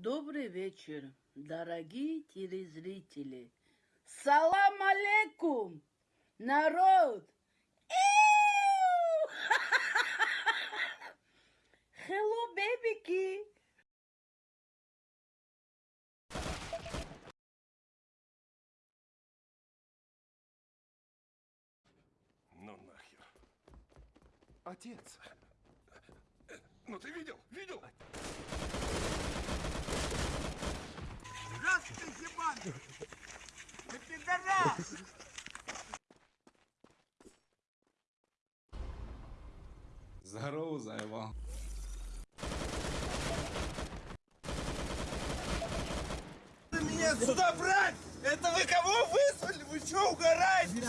Добрый вечер, дорогие телезрители. Салам алейкум, народ. Hello, бебики. Ну нахер. Отец. Ну ты видел? Видел? Здравствуй, Степан! Ты пидорас! Здорово, заебал. Меня сюда брать! Это вы кого вызвали? Вы что, угораете?